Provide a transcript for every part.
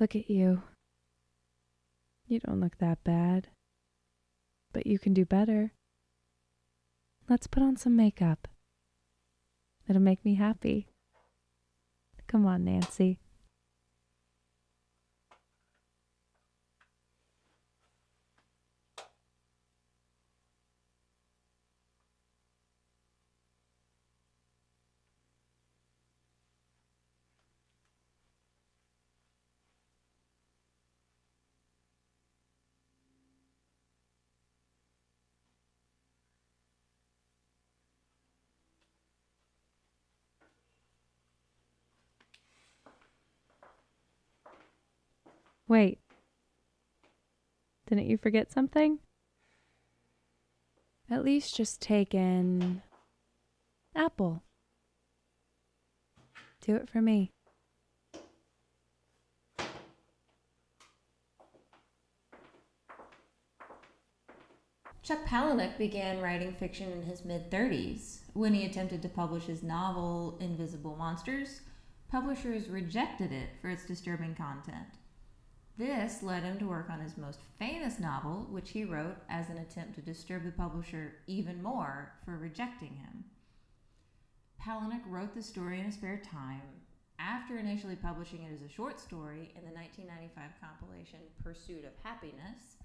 Look at you. You don't look that bad. But you can do better. Let's put on some makeup. It'll make me happy. Come on, Nancy. Wait. Didn't you forget something? At least just take in apple. Do it for me. Chuck Palahniuk began writing fiction in his mid 30s. When he attempted to publish his novel Invisible Monsters, publishers rejected it for its disturbing content. This led him to work on his most famous novel, which he wrote as an attempt to disturb the publisher even more for rejecting him. Palahniuk wrote the story in his spare time after initially publishing it as a short story in the 1995 compilation Pursuit of Happiness.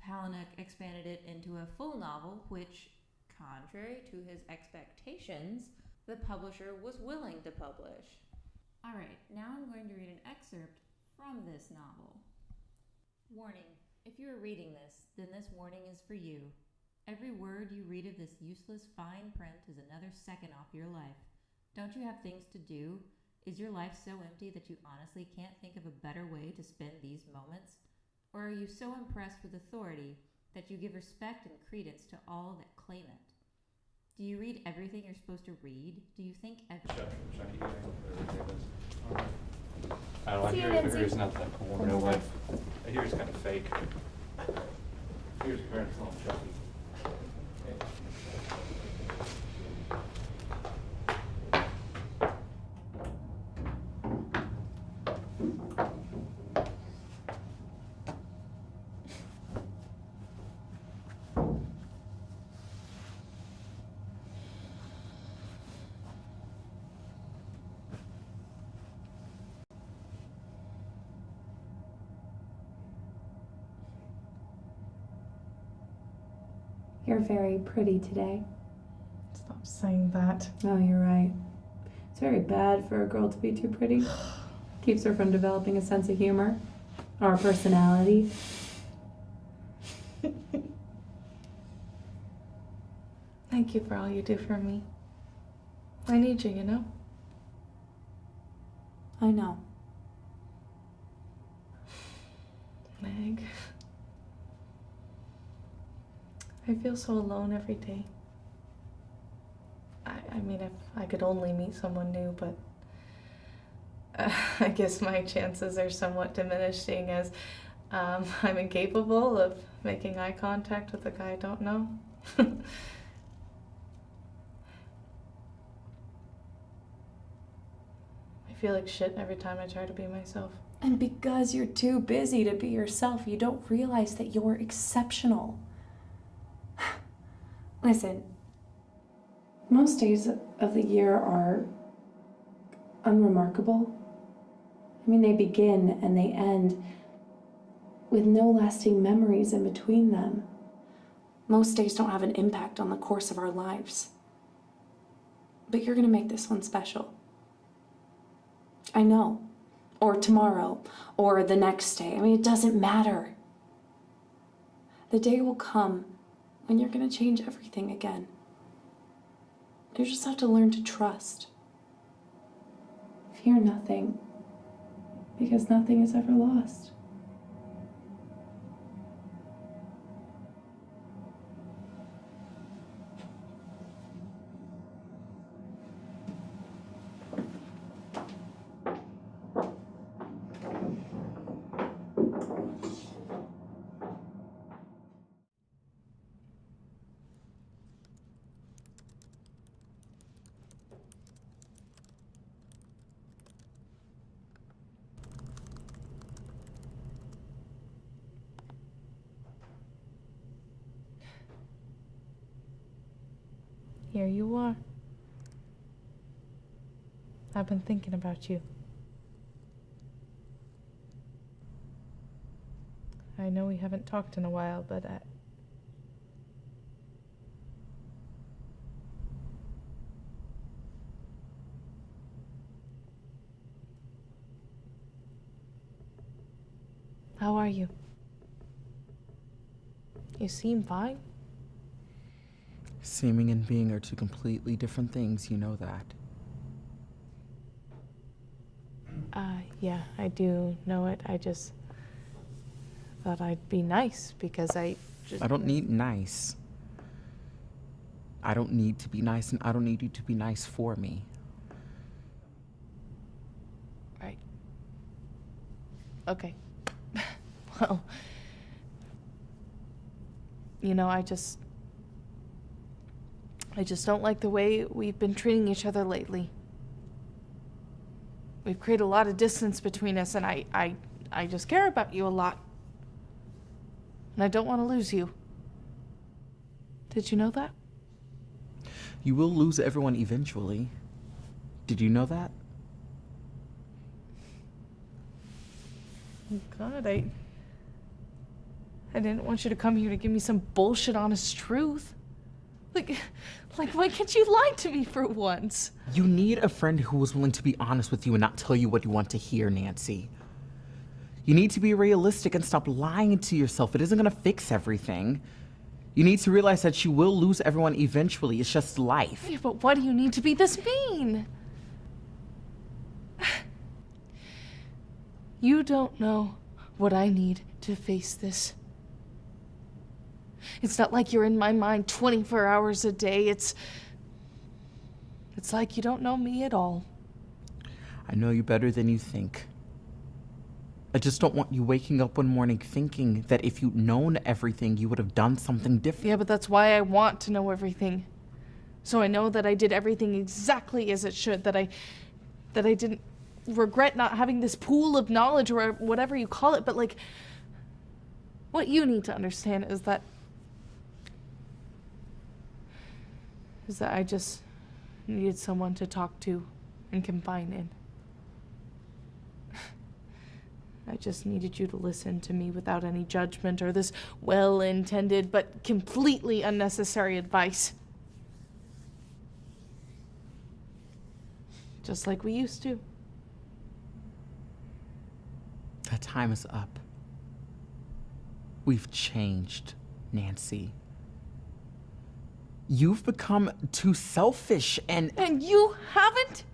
Palahniuk expanded it into a full novel, which, contrary to his expectations, the publisher was willing to publish. All right, now I'm going to read an excerpt from this novel. Warning If you are reading this, then this warning is for you. Every word you read of this useless fine print is another second off your life. Don't you have things to do? Is your life so empty that you honestly can't think of a better way to spend these moments? Or are you so impressed with authority that you give respect and credence to all that claim it? Do you read everything you're supposed to read? Do you think every I don't know, I See you, hear, I hear Nancy. it's not that cool, real life. I hear it's kind of fake. Here's very little Chucky. You're very pretty today. Stop saying that. Oh, you're right. It's very bad for a girl to be too pretty. Keeps her from developing a sense of humor or a personality. Thank you for all you do for me. I need you, you know? I know. I feel so alone every day. I, I mean, if I could only meet someone new, but uh, I guess my chances are somewhat diminishing as um, I'm incapable of making eye contact with a guy I don't know. I feel like shit every time I try to be myself. And because you're too busy to be yourself, you don't realize that you're exceptional. Listen, most days of the year are unremarkable. I mean, they begin and they end with no lasting memories in between them. Most days don't have an impact on the course of our lives. But you're gonna make this one special. I know. Or tomorrow, or the next day. I mean, it doesn't matter. The day will come when you're gonna change everything again. You just have to learn to trust. Fear nothing, because nothing is ever lost. I've been thinking about you. I know we haven't talked in a while, but I. How are you? You seem fine. Seeming and being are two completely different things, you know that. Uh, yeah, I do know it. I just thought I'd be nice because I just. I don't need nice. I don't need to be nice, and I don't need you to be nice for me. Right. Okay. well, you know, I just. I just don't like the way we've been treating each other lately. We've created a lot of distance between us, and I, I, I just care about you a lot. And I don't want to lose you. Did you know that? You will lose everyone eventually. Did you know that? Oh, God, I. I didn't want you to come here to give me some bullshit honest truth. Like, like, why can't you lie to me for once? You need a friend who is willing to be honest with you and not tell you what you want to hear, Nancy. You need to be realistic and stop lying to yourself. It isn't going to fix everything. You need to realize that you will lose everyone eventually. It's just life. Yeah, but why do you need to be this mean? You don't know what I need to face this. It's not like you're in my mind 24 hours a day. It's. It's like you don't know me at all. I know you better than you think. I just don't want you waking up one morning thinking that if you'd known everything, you would have done something different. Yeah, but that's why I want to know everything. So I know that I did everything exactly as it should, that I that I didn't regret not having this pool of knowledge or whatever you call it, but like what you need to understand is that is that I just needed someone to talk to and confine in. I just needed you to listen to me without any judgment or this well intended but completely unnecessary advice. Just like we used to. That time is up. We've changed, Nancy. You've become too selfish and. And you haven't?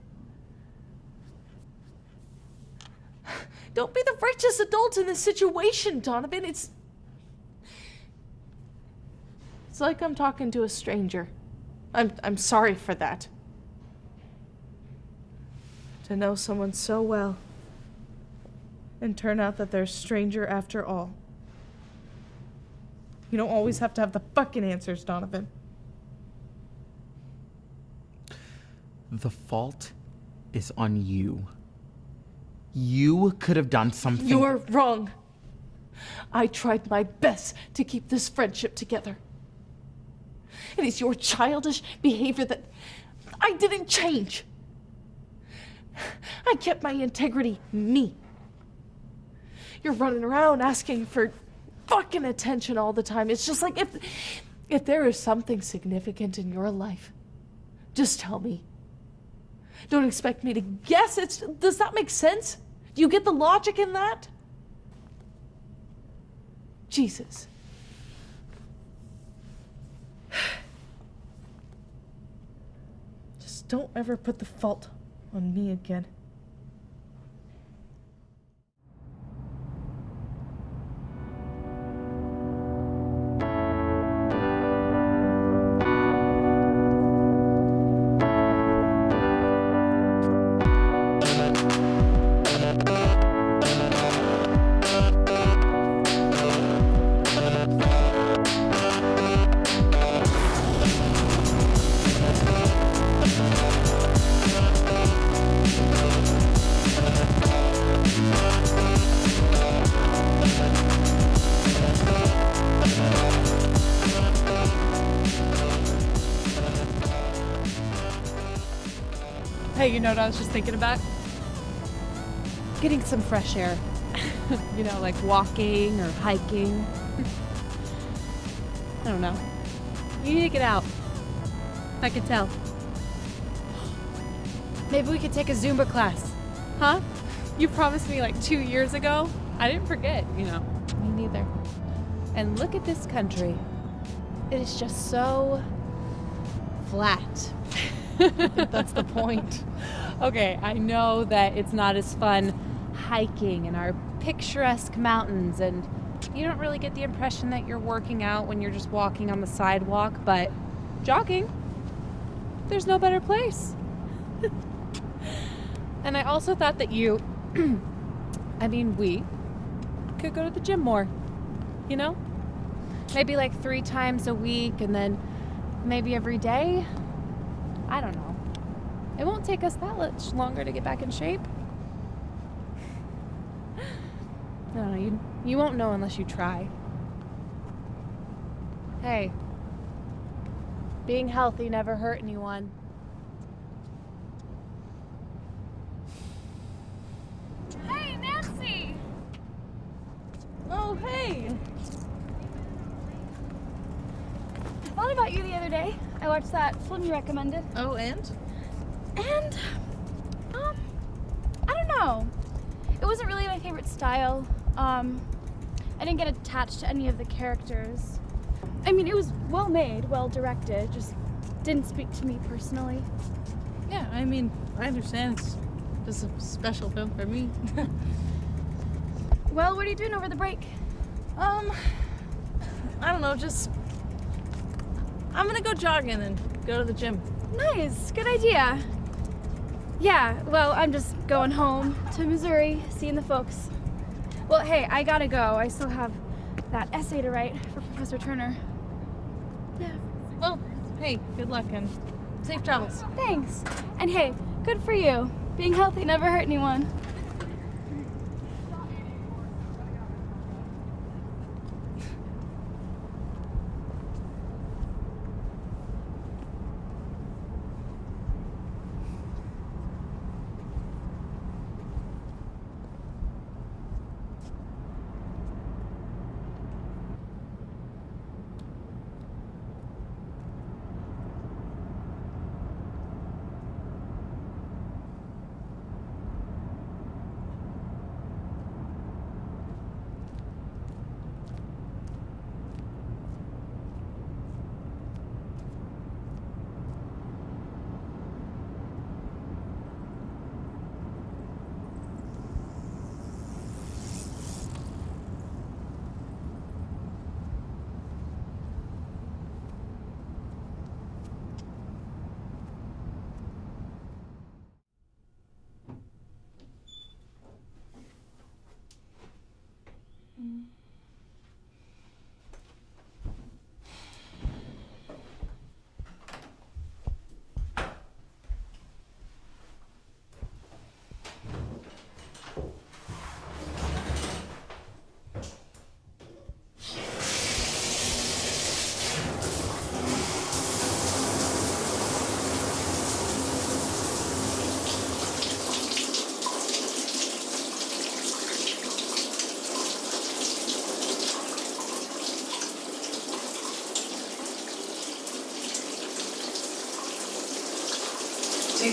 Don't be the righteous adult in this situation, Donovan. It's. It's like I'm talking to a stranger. I'm, I'm sorry for that. To know someone so well and turn out that they're a stranger after all. You don't always have to have the fucking answers, Donovan. The fault is on you. You could have done something. You're wrong. I tried my best to keep this friendship together. It is your childish behavior that I didn't change. I kept my integrity me. You're running around asking for fucking attention all the time. It's just like if if there is something significant in your life, just tell me. Don't expect me to guess. It's does that make sense? Do you get the logic in that? Jesus. Just don't ever put the fault on me again. I was just thinking about? Getting some fresh air. you know, like walking or hiking. I don't know. You need to get out. I can tell. Maybe we could take a Zumba class. Huh? You promised me like two years ago. I didn't forget, you know. Me neither. And look at this country. It is just so flat. That's the point. Okay, I know that it's not as fun hiking in our picturesque mountains, and you don't really get the impression that you're working out when you're just walking on the sidewalk, but jogging, there's no better place. and I also thought that you, I mean, we could go to the gym more, you know? Maybe like three times a week, and then maybe every day. I don't know. It won't take us that much longer to get back in shape. I don't. You, you won't know unless you try. Hey, being healthy never hurt anyone. Hey, Nancy! Oh, hey! I thought about you the other day. I watched that film you recommended. Oh, and? And, um, I don't know. It wasn't really my favorite style. Um, I didn't get attached to any of the characters. I mean, it was well made, well directed, just didn't speak to me personally. Yeah, I mean, I understand. It's just a special film for me. Well, what are you doing over the break? um, I don't know, just. I'm gonna go jogging and go to the gym. Nice, good idea. Yeah, well, I'm just going home to Missouri, seeing the folks. Well, hey, I gotta go. I still have that essay to write for Professor Turner. Yeah, Well, hey, good luck and safe travels. thanks. And hey, good for you. Being healthy never hurt anyone.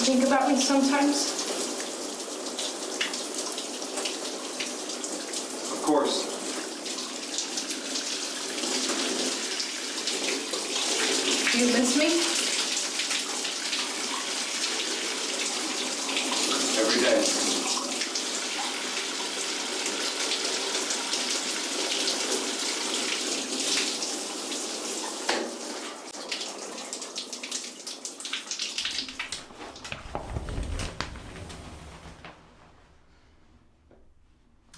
Think about me sometimes? Of course. Do you miss me? Every day.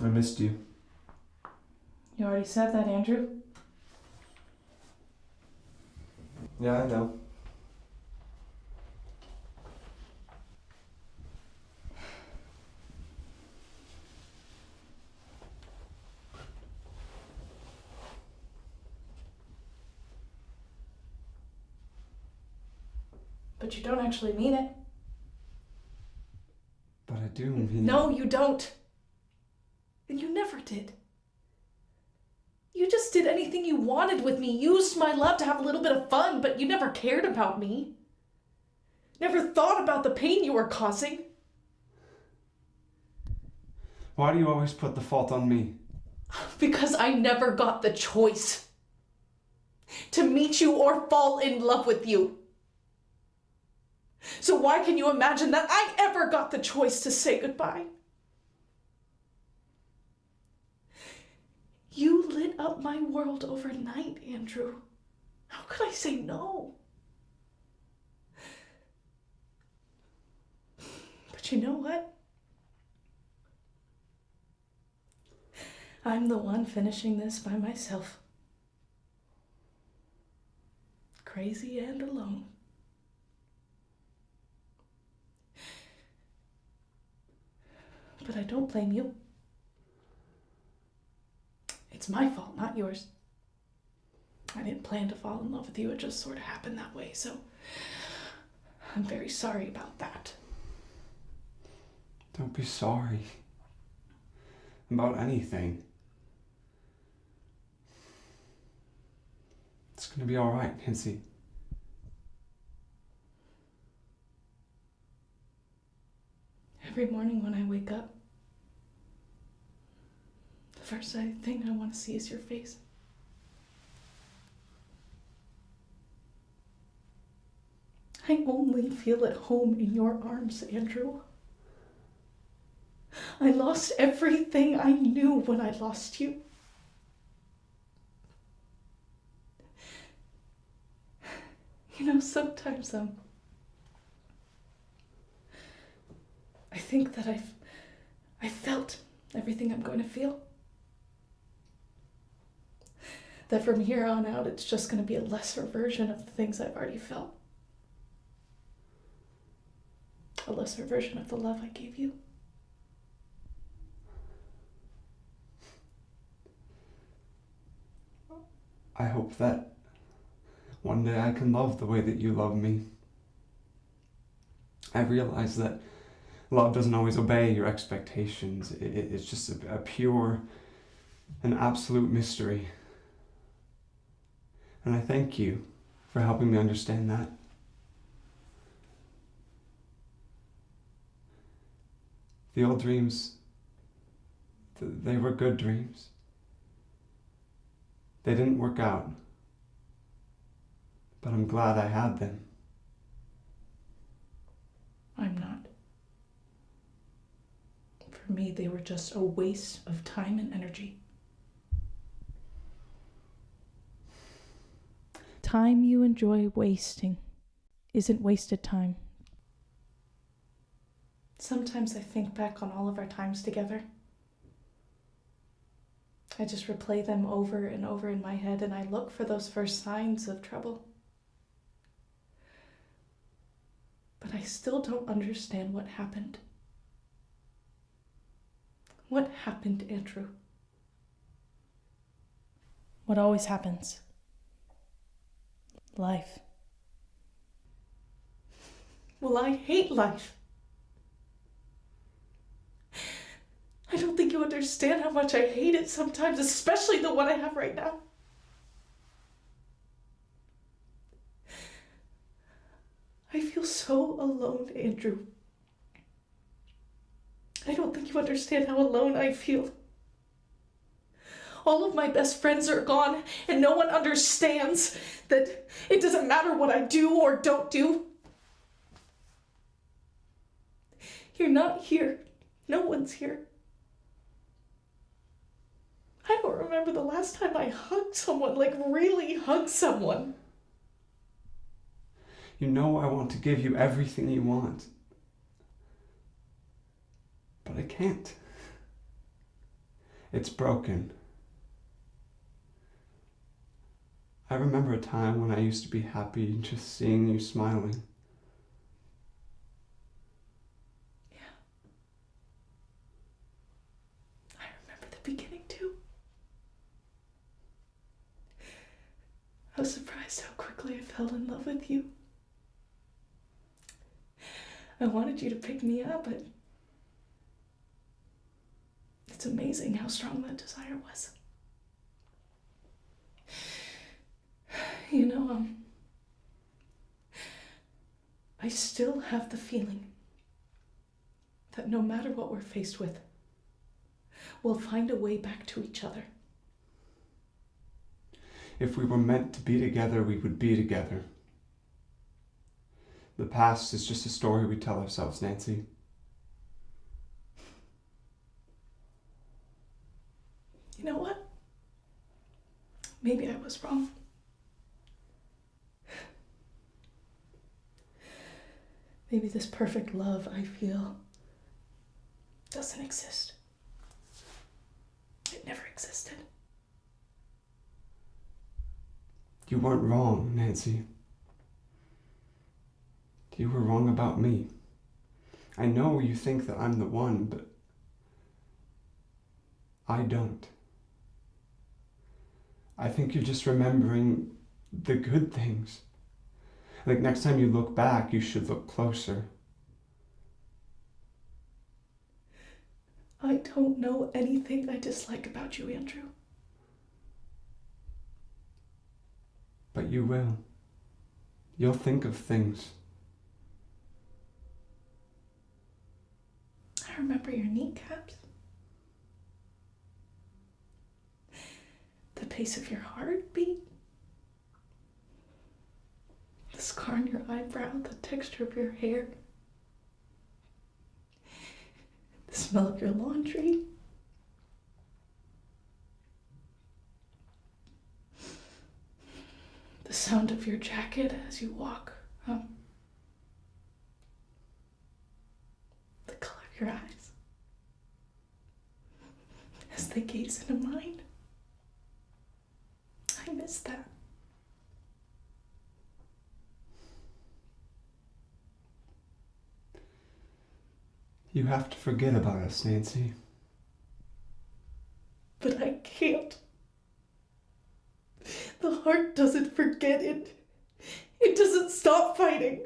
I missed you. You already said that, Andrew. Yeah, I know. But you don't actually mean it. But I do mean. No, you don't. And you never did. You just did anything you wanted with me, used my love to have a little bit of fun, but you never cared about me. Never thought about the pain you were causing. Why do you always put the fault on me? Because I never got the choice to meet you or fall in love with you. So why can you imagine that I ever got the choice to say goodbye? You lit up my world overnight, Andrew. How could I say no? But you know what? I'm the one finishing this by myself. Crazy and alone. But I don't blame you. It's my fault, not yours. I didn't plan to fall in love with you, it just sort of happened that way, so I'm very sorry about that. Don't be sorry. About anything. It's gonna be alright, Nancy. Every morning when I wake up, the first thing I want to see is your face. I only feel at home in your arms, Andrew. I lost everything I knew when I lost you. You know, sometimes um, I think that I've I felt everything I'm going to feel. That from here on out, it's just going to be a lesser version of the things I've already felt. A lesser version of the love I gave you. I hope that one day I can love the way that you love me. I realize that love doesn't always obey your expectations. It, it- it's just a, pure and absolute mystery. And I thank you for helping me understand that. The old dreams, they were good dreams. They didn't work out. But I'm glad I had them. I'm not. For me, they were just a waste of time and energy. Time you enjoy wasting isn't wasted time. Sometimes I think back on all of our times together. I just replay them over and over in my head and I look for those first signs of trouble. But I still don't understand what happened. What happened, Andrew? What always happens? Life. Well, I hate life. I don't think you understand how much I hate it sometimes, especially the one I have right now. I feel so alone, Andrew. I don't think you understand how alone I feel. All of my best friends are gone, and no one understands that it doesn't matter what I do or don't do. You're not here. No one's here. I don't remember the last time I hugged someone, like really hugged someone. You know I want to give you everything you want. But I can't. It's broken. I remember a time when I used to be happy just seeing you smiling. Yeah. I remember the beginning too. I was surprised how quickly I fell in love with you. I wanted you to pick me up, but It's amazing how strong that desire was. You know, um, I still have the feeling that no matter what we're faced with, we'll find a way back to each other. If we were meant to be together, we would be together. The past is just a story we tell ourselves, Nancy. You know what? Maybe I was wrong. Maybe this perfect love I feel doesn't exist. It never existed. You weren't wrong, Nancy. You were wrong about me. I know you think that I'm the one, but I don't. I think you're just remembering the good things. Like next time you look back, you should look closer. I don't know anything I dislike about you, Andrew. But you will. You'll think of things. I remember your kneecaps. The pace of your heartbeat. Scar on your eyebrow, the texture of your hair. The smell of your laundry. The sound of your jacket as you walk. Um, the color of your eyes as they gaze into mine. I miss that. You have to forget about us, Nancy. But I can't. The heart doesn't forget it. It doesn't stop fighting.